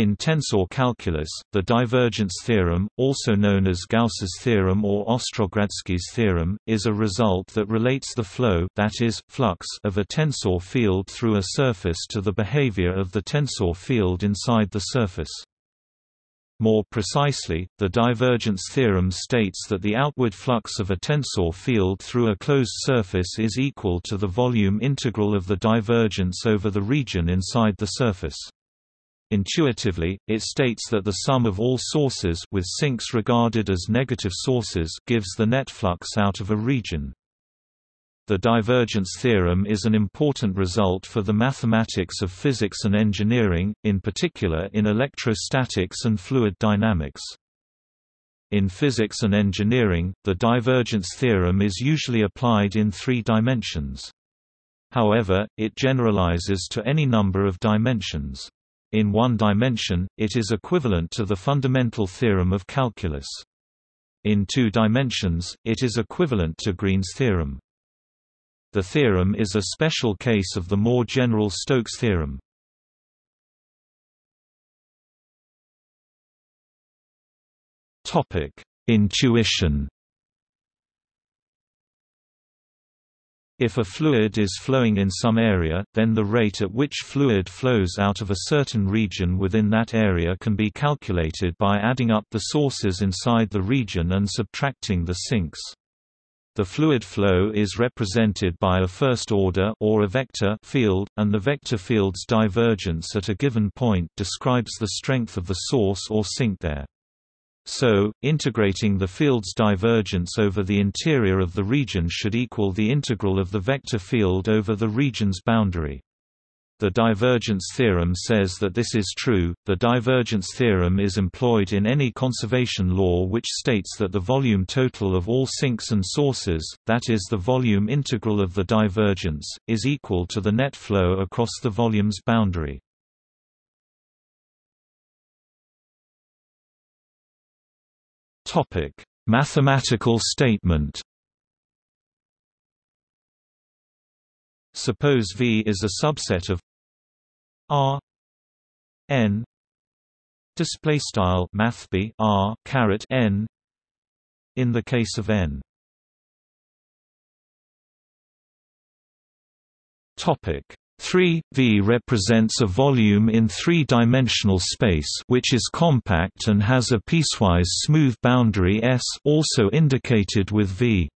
In tensor calculus, the divergence theorem, also known as Gauss's theorem or Ostrogradsky's theorem, is a result that relates the flow that is, flux of a tensor field through a surface to the behavior of the tensor field inside the surface. More precisely, the divergence theorem states that the outward flux of a tensor field through a closed surface is equal to the volume integral of the divergence over the region inside the surface. Intuitively, it states that the sum of all sources with sinks regarded as negative sources gives the net flux out of a region. The divergence theorem is an important result for the mathematics of physics and engineering, in particular in electrostatics and fluid dynamics. In physics and engineering, the divergence theorem is usually applied in three dimensions. However, it generalizes to any number of dimensions. In one dimension, it is equivalent to the fundamental theorem of calculus. In two dimensions, it is equivalent to Green's theorem. The theorem is a special case of the more general Stokes theorem. Intuition If a fluid is flowing in some area, then the rate at which fluid flows out of a certain region within that area can be calculated by adding up the sources inside the region and subtracting the sinks. The fluid flow is represented by a first-order or a vector field, and the vector field's divergence at a given point describes the strength of the source or sink there. So, integrating the field's divergence over the interior of the region should equal the integral of the vector field over the region's boundary. The divergence theorem says that this is true. The divergence theorem is employed in any conservation law which states that the volume total of all sinks and sources, that is the volume integral of the divergence, is equal to the net flow across the volume's boundary. Topic: Mathematical statement. Suppose V is a subset of R N display style math R caret N in the case of N topic 3 V represents a volume in three-dimensional space which is compact and has a piecewise smooth boundary S also indicated with V.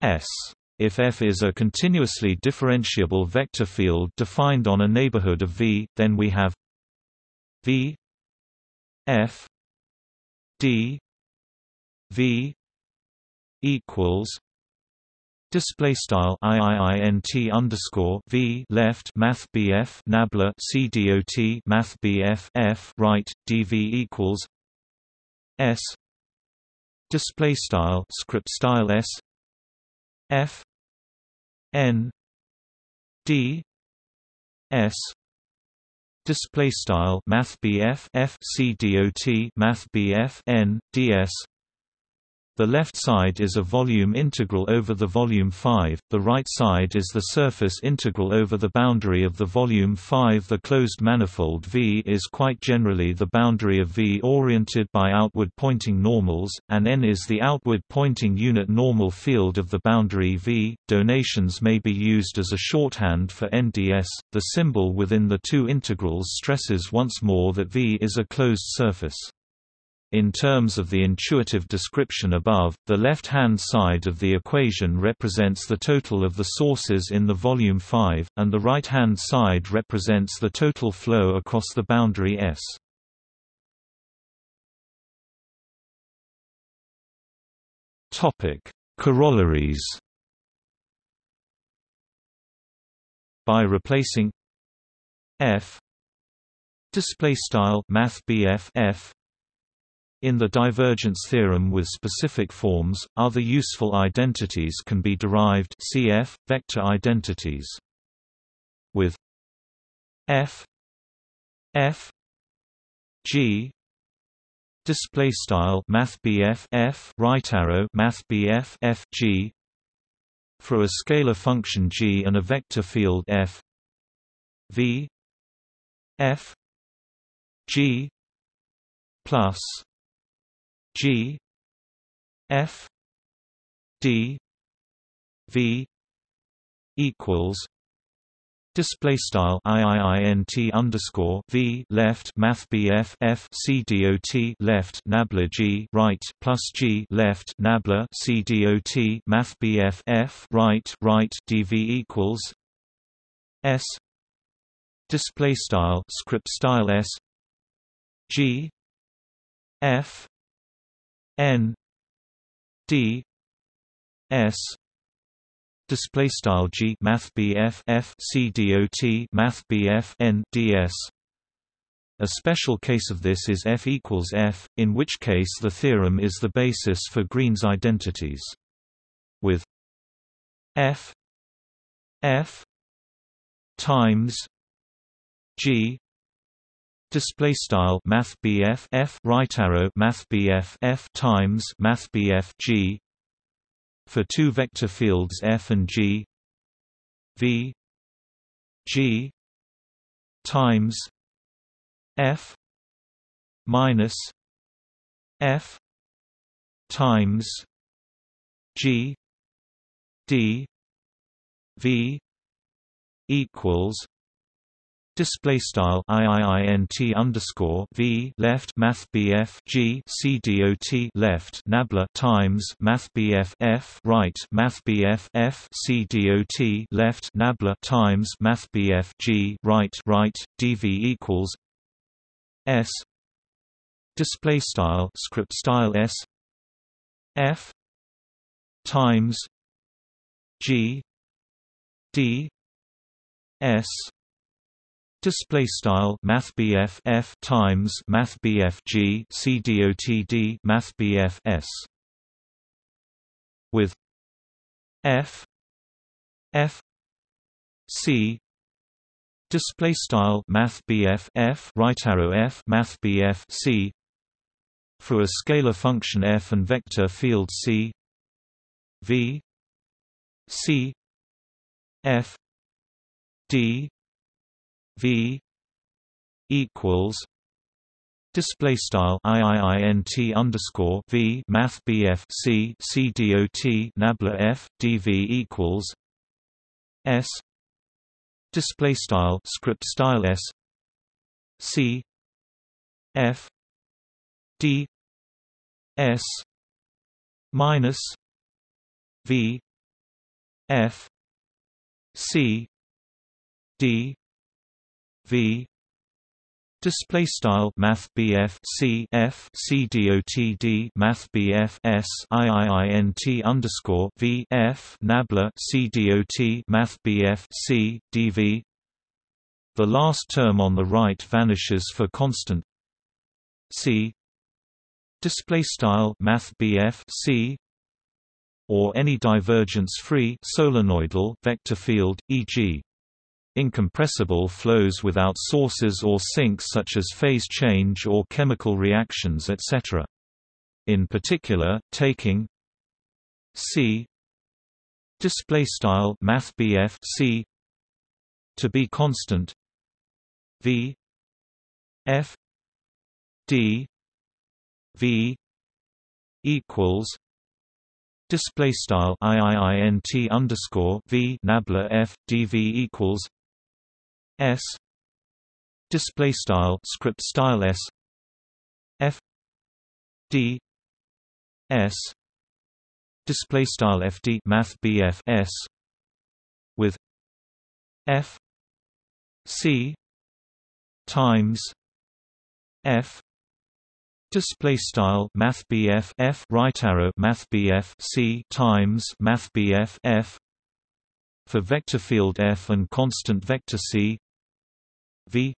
S. If F is a continuously differentiable vector field defined on a neighborhood of V, then we have V F D V equals Display style IIINT underscore V left Math BF Nabla CDOT Math BF F right DV equals S. Display style script style S. F. N. D. S. Display style math BF F C dot math BF N DS the left side is a volume integral over the volume 5, the right side is the surface integral over the boundary of the volume 5. The closed manifold V is quite generally the boundary of V oriented by outward pointing normals, and N is the outward pointing unit normal field of the boundary V. Donations may be used as a shorthand for NDS. The symbol within the two integrals stresses once more that V is a closed surface. In terms of the intuitive description above, the left-hand side of the equation represents the total of the sources in the volume 5, and the right-hand side represents the total flow across the boundary S. Topic: Corollaries. By replacing f display style math f in the divergence theorem with specific forms, other useful identities can be derived cf. vector identities. With f f g display style math f right arrow math f g for a scalar function g and a vector field f v f g plus g f d v equals Display style IIINT underscore V left Math BF F C DOT left Nabla G right plus G left Nabla C DOT Math BF F right right DV equals S display style script style S G F N D S display style G Math BF F C dot Math BF N DS a special case of this is F equals F, in which case the theorem is the basis for Green's identities. With F F times G display style Math BF F right arrow Math BF F times Math BF G. For two vector fields f and g. V. G. Times f minus f times g. D. V. equals Display style IIINT underscore V left Math BF G C dot left Nabla times Math BF F right Math BF F C dot left Nabla times Math BF G right right DV equals S. Display style script style S. F. Times. G. D. S Display style Math BF F times Math BF G C dot D Math BF S. With F F C. Display style Math BF F right arrow F Math BF C. For a scalar function f and vector field C. V. C. F. D V equals Display style IIINT underscore V Math BF C Nabla F DV equals S Display style script style S C F D S minus V F C D V. Display style math BF C F C dot D math BF S IIINT underscore V F nabla C dot math BF C DV the last term on the right vanishes for constant. C. Display style math BF C or any divergence-free solenoidal vector field, e.g. Incompressible flows without sources or sinks such as phase change or chemical reactions etc. In particular, taking C display style math C to be constant V F D V equals display style iiint underscore v nabla f dv equals S. Display style script style S. F. D. S. Display style FD math BF S. With F. C. Times F. Display style math BF F right arrow math BF C times math BF F. For vector field F and constant vector C V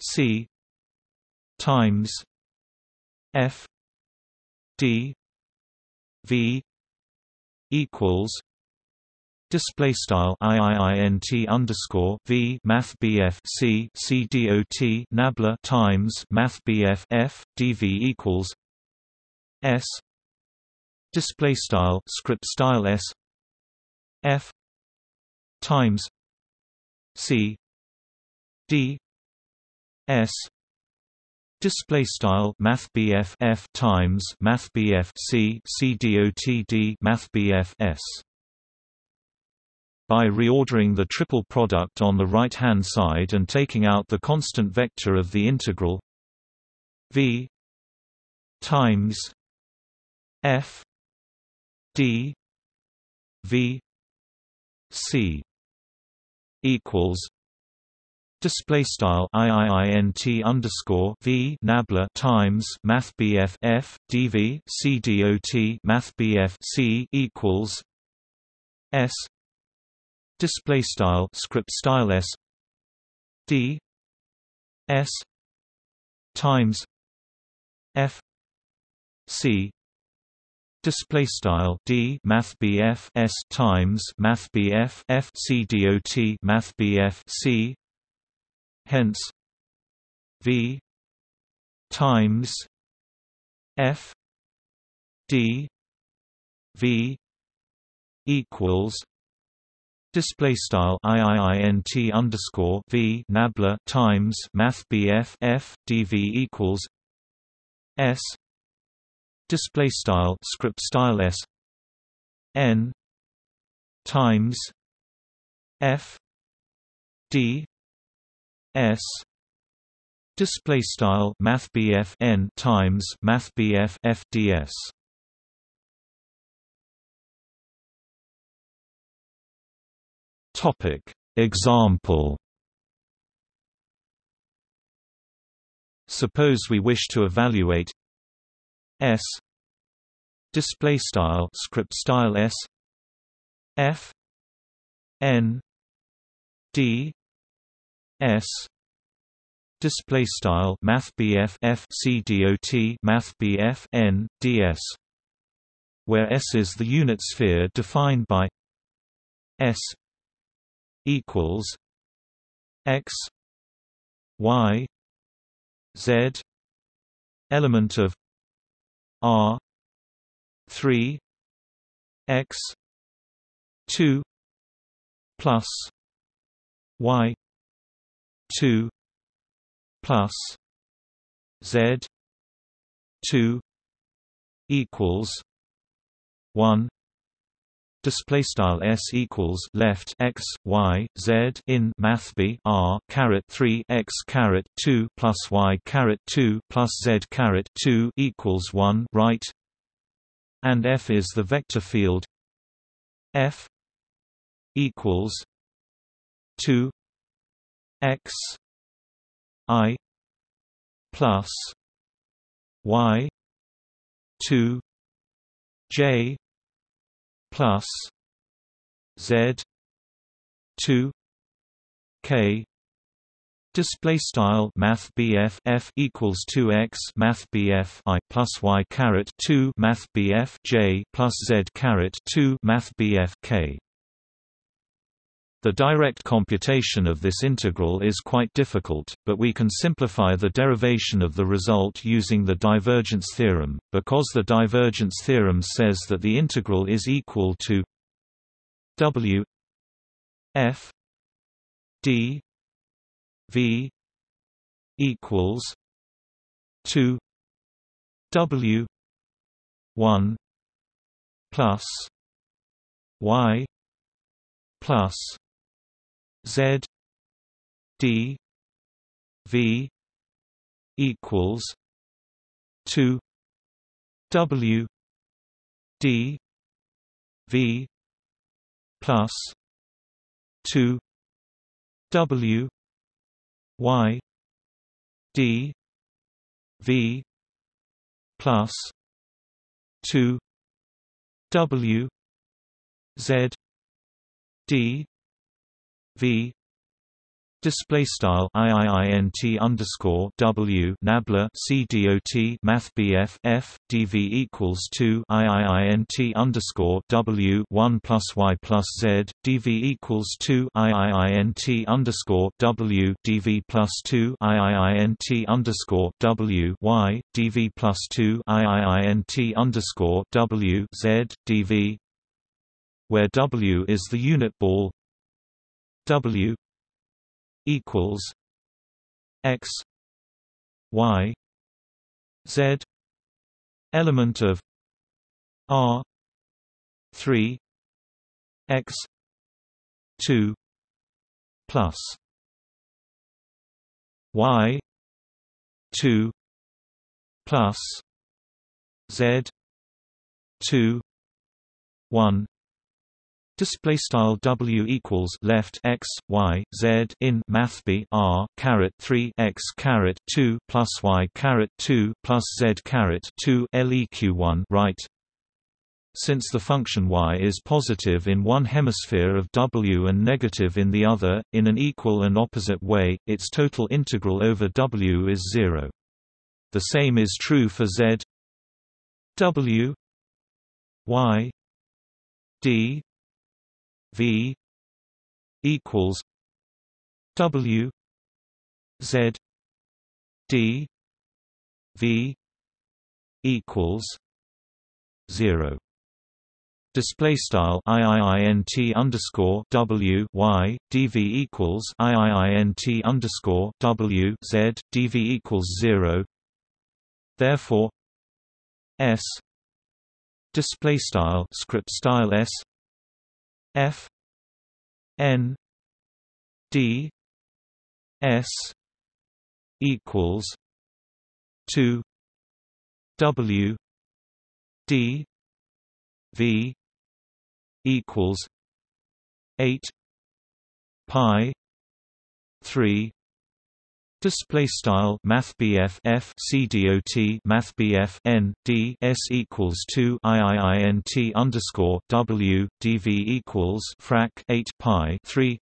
C times F D V equals Display style IIINT underscore V Math BF C Nabla times Math BF F DV equals S Display style script style S F times C d s display style math f times math c c dot d math s. By reordering the triple product on the right-hand side and taking out the constant vector of the integral v times f d v c equals display style iiint underscore v nabla times math bf f dv c dot math bf c equals s. Display style script style s. D. S. Times. F. C. Display style d math bf s times math bf f c math bf c hence v times f d v equals Display style iiint underscore v nabla times math bf f dv equals s display style script style s n times f d s. Display style math bf n times math bf f Topic. Example. Suppose we wish to evaluate S. Display style script style S. F. N. D S. Display style math BF F C dot math BF N DS where S is the unit sphere defined by S equals x y z element of r 3 x 2 plus y 2 plus z 2 equals 1 display style s equals left x y z in math b r caret 3 x caret 2 plus y caret 2 plus z caret 2 equals 1 right? And f is the vector field f equals 2 x i plus y 2 j plus Z two K. Display style Math F equals two x Math I plus Y caret two Math J plus Z caret two Math K the direct computation of this integral is quite difficult, but we can simplify the derivation of the result using the divergence theorem, because the divergence theorem says that the integral is equal to w f d v equals 2 w 1 plus y plus Z D V equals two W D V plus two W Y D V plus two W Z D V Display style iiint underscore w nabla c dot math bf f dv equals two iiint underscore w one plus y plus z dv equals two iiint underscore w dv plus two iiint underscore w y dv plus two iiint underscore w z dv where w is the unit ball W equals x y z element of r 3 x 2 plus y 2 plus z 2 1 Display style W equals left x y z in math b r caret three x caret two plus y caret two plus z caret two leq one right since the function y is positive in one hemisphere of W and negative in the other, in an equal and opposite way, its total integral over W is zero. The same is true for z W y d v equals W z d v equals zero Display style iiint underscore w y dv equals iiint underscore w z dv equals zero. Therefore, s display style script style s f n d s equals two w d v equals eight pi three Display style Math BF F C D O T Math BF N D S equals two IIINT underscore W DV equals frac eight pi three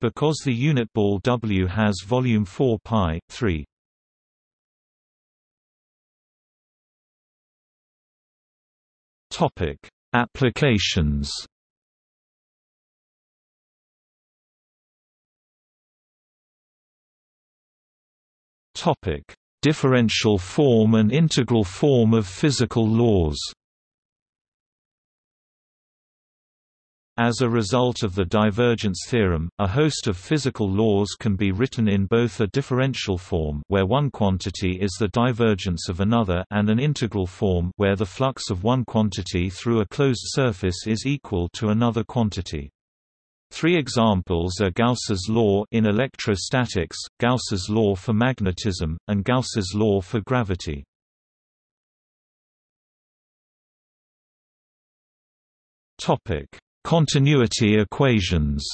because the unit ball W has volume four pi three. Topic Applications Topic: Differential form and integral form of physical laws. As a result of the divergence theorem, a host of physical laws can be written in both a differential form where one quantity is the divergence of another and an integral form where the flux of one quantity through a closed surface is equal to another quantity. Three examples are Gauss's law in electrostatics, Gauss's law for magnetism, and Gauss's law for gravity. Topic: Continuity equations.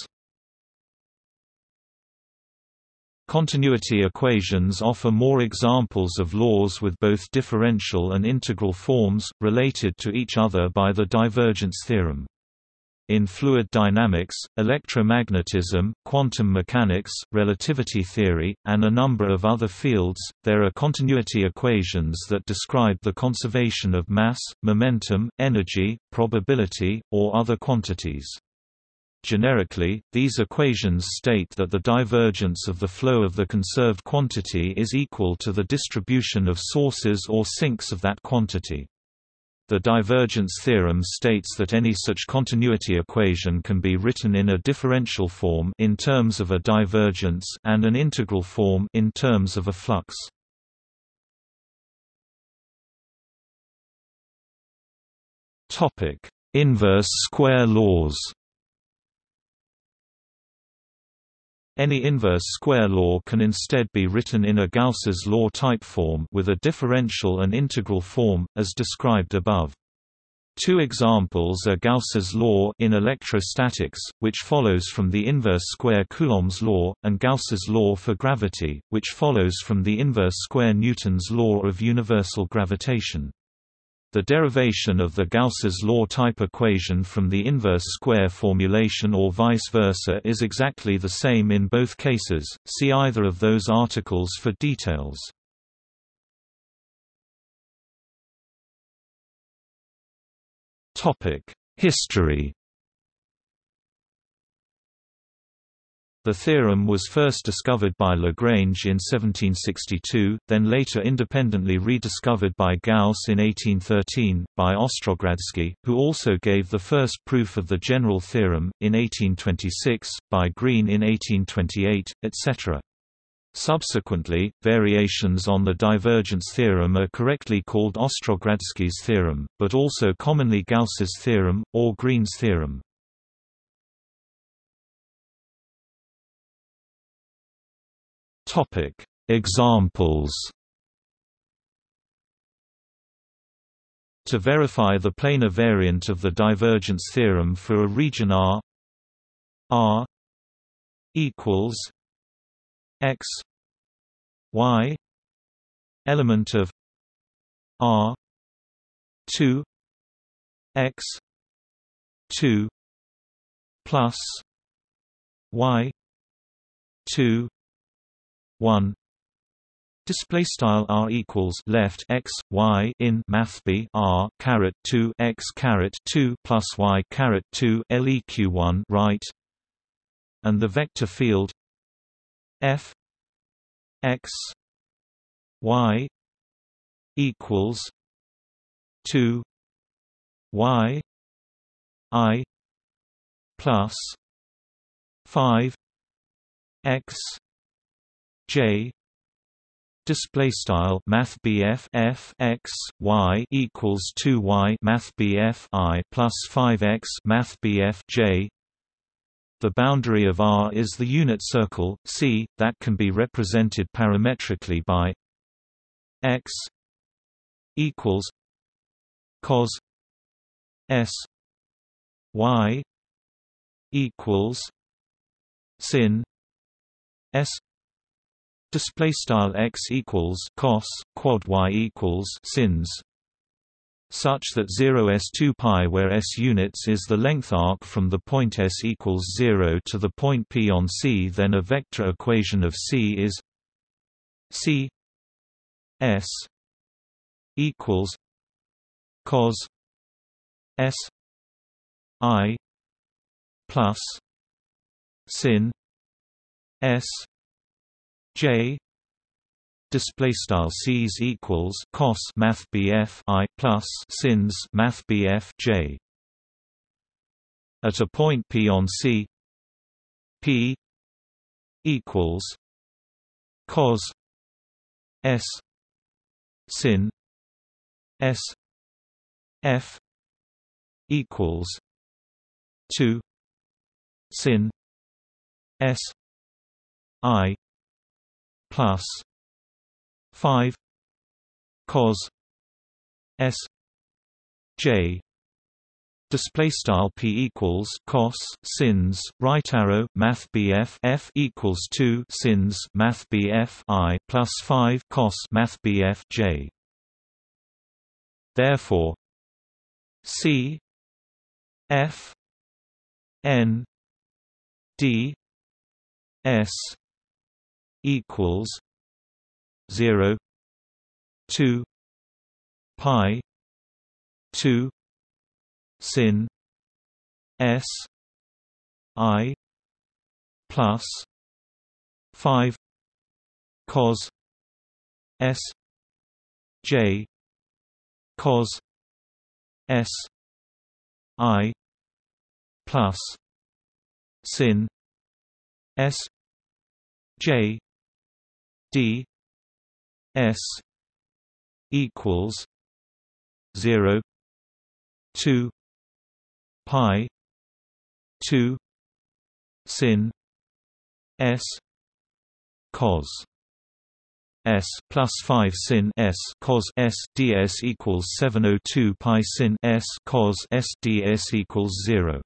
Continuity equations offer more examples of laws with both differential and integral forms, related to each other by the divergence theorem. In fluid dynamics, electromagnetism, quantum mechanics, relativity theory, and a number of other fields, there are continuity equations that describe the conservation of mass, momentum, energy, probability, or other quantities. Generically, these equations state that the divergence of the flow of the conserved quantity is equal to the distribution of sources or sinks of that quantity. The divergence theorem states that any such continuity equation can be written in a differential form in terms of a divergence and an integral form in terms of a flux. Topic: Inverse square laws. Any inverse square law can instead be written in a Gauss's law type form with a differential and integral form, as described above. Two examples are Gauss's law in electrostatics, which follows from the inverse square Coulomb's law, and Gauss's law for gravity, which follows from the inverse square Newton's law of universal gravitation. The derivation of the Gauss's law type equation from the inverse square formulation or vice versa is exactly the same in both cases, see either of those articles for details. History The theorem was first discovered by Lagrange in 1762, then later independently rediscovered by Gauss in 1813, by Ostrogradsky, who also gave the first proof of the general theorem, in 1826, by Green in 1828, etc. Subsequently, variations on the divergence theorem are correctly called Ostrogradsky's theorem, but also commonly Gauss's theorem, or Green's theorem. Examples. To verify the planar variant of the divergence theorem for a region R R equals X Y element of R two X two plus Y two one. Display style r equals left x y in math b r caret two x caret two plus y caret two leq one right, and the vector field f x y equals two y i plus five x j. Display style math F x y equals 2 y math I plus 5 x math J. The boundary of R is the unit circle C that can be represented parametrically by x equals cos S y equals sin S display style x equals cos quad y equals sins such that 0 s 2 pi where s units is the length arc from the point s equals 0 to the point p on C then a vector equation of C is C s equals cos s i plus sin s J display style C's equals cos math BF I plus sins math BF J. At a point P on C P equals cos S sin S F equals 2 sin S I plus 5 cos s j Display style p equals cos sins right arrow math bf f equals two sins math bf i plus five cos math bf j. Therefore, c f n d s equals zero two pi two sin S I plus five cos S J cos S I plus sin S J d s equals 0 2 pi 2 sin s cos S plus five sin S cos S ds equals seven oh two pi sin S cos S ds equals zero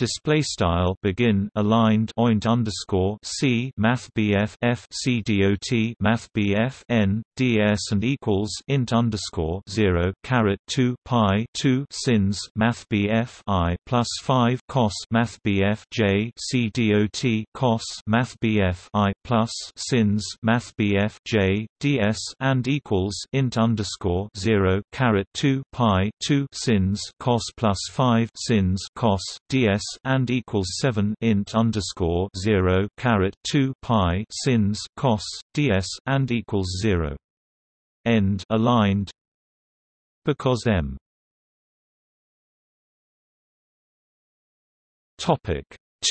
display style begin aligned oint underscore c math bf f c dot math bf n ds and equals int underscore zero caret two pi two sins math bf i plus five cos math bf j c cos math bf i plus sins math bf j ds and equals int underscore zero caret two pi two sins cos plus five sins cos ds and equals seven int underscore zero caret two pi sins cos ds and equals zero. End aligned. Because m. Topic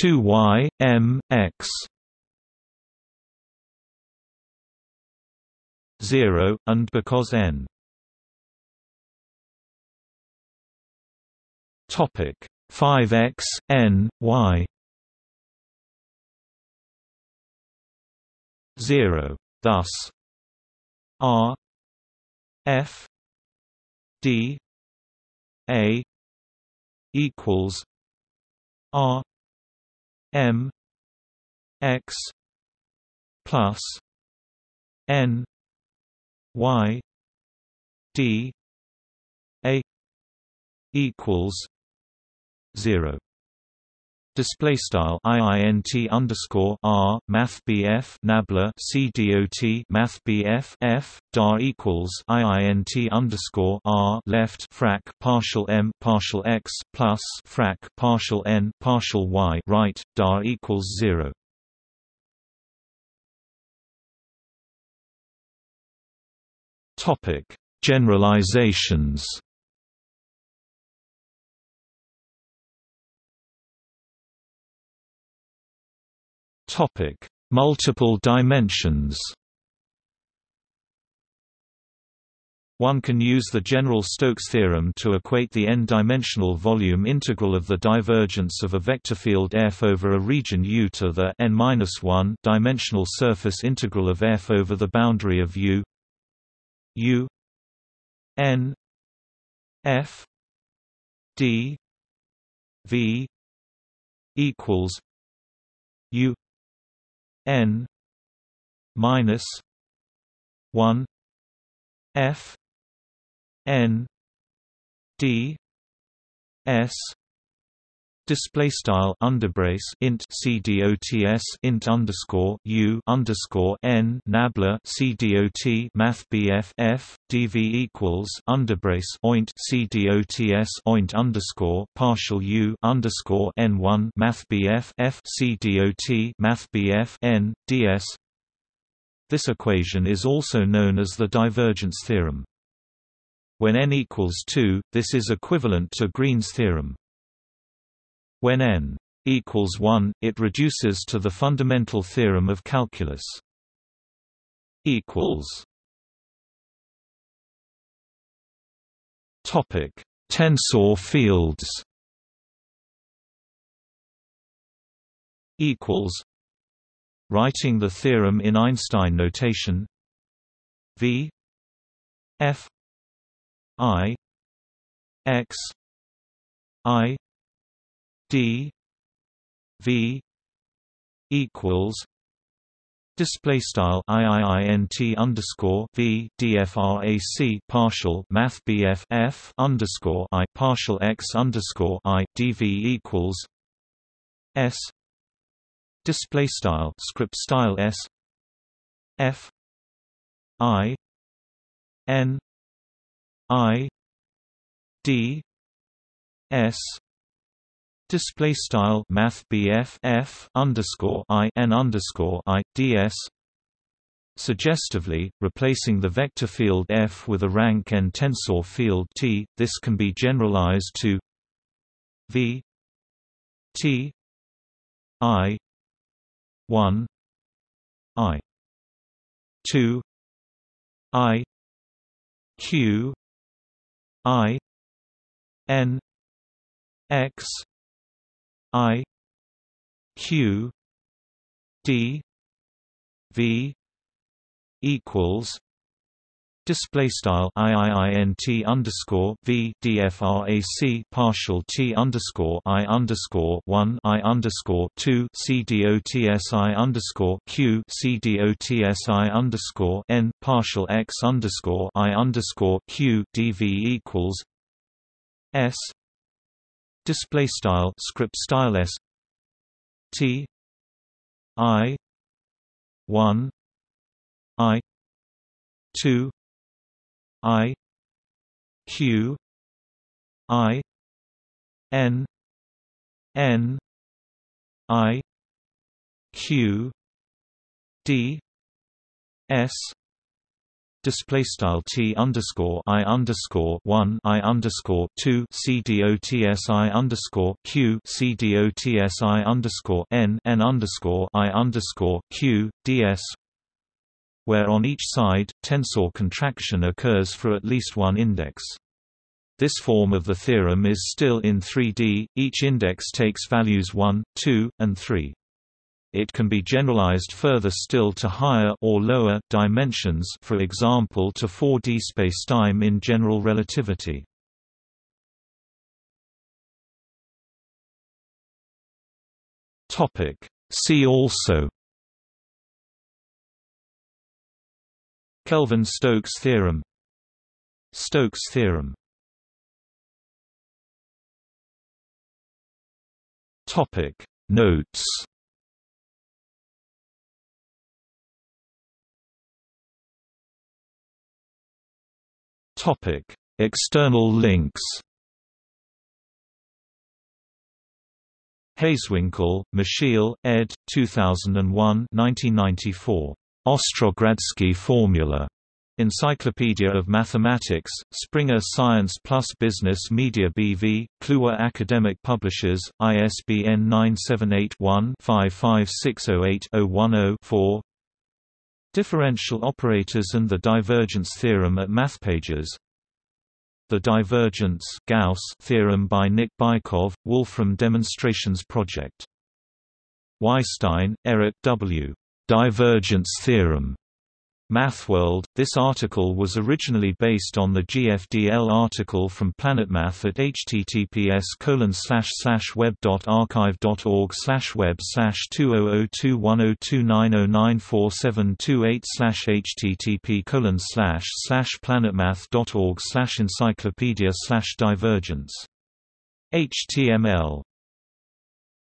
2y m x. 0, and because n. Topic 5x n y 0. Thus R F D A equals R M X plus N Y D A equals zero display style iint underscore r math bf nabla c dot math bf f dar equals iint underscore r left frac partial m partial x plus frac partial n partial y right dar equals zero. Topic generalizations. Topic: Multiple dimensions. One can use the general Stokes theorem to equate the n-dimensional volume integral of the divergence of a vector field f over a region U to the n-1 dimensional surface integral of f over the boundary of U U n f d v equals U n minus 1 f n d s display style underbrace int cdots int underscore u underscore n nabla cdot math bf f dv equals underbrace oint cdots oint underscore partial u underscore n one math bf f cdot math bf n ds. This equation is also known as the divergence theorem. When n equals 2, this is equivalent to Green's theorem. When n equals 1, it reduces to the fundamental theorem of calculus. equals Topic: Tensor fields. Equals. Writing the theorem in Einstein notation. V. F. I. X. I d v equals display style iiint underscore v dfrac partial math bf f underscore i partial x underscore i dv equals s display style script style s f i n i d s Display style Math F underscore I N underscore I DS Suggestively, replacing the vector field F with a rank n tensor field T, this can be generalized to V T I one I two I Q I N X I Q D V equals display style iiint underscore v dfrac partial t underscore i underscore one i underscore two c dotsi underscore q c dotsi underscore n partial x underscore i underscore q dv equals s display style script style s t i 1 i 2 i q i n n i q d s display style t underscore i underscore one i underscore two c underscore q c dots i underscore n n underscore i underscore where on each side, tensor contraction occurs for at least one index. This form of the theorem is still in 3D, each index takes values 1, 2, and 3. It can be generalized further still to higher or lower dimensions for example to 4D spacetime in general relativity. See also Kelvin-Stokes theorem Stokes theorem Topic Notes Topic External links Hazewinkel, Michiel, ed. 2001 1994. Ostrogradsky formula. Encyclopedia of Mathematics, Springer Science Plus Business Media BV, Kluwer Academic Publishers, ISBN 978-1-55608-010-4 Differential operators and the divergence theorem at MathPages The divergence Gauss theorem by Nick Bykov, Wolfram Demonstrations Project. Weisstein, Eric W. Divergence theorem MathWorld. This article was originally based on the GFDL article from PlanetMath at https web.archive.org web 20021029094728 http planetmath.org encyclopedia divergence HTML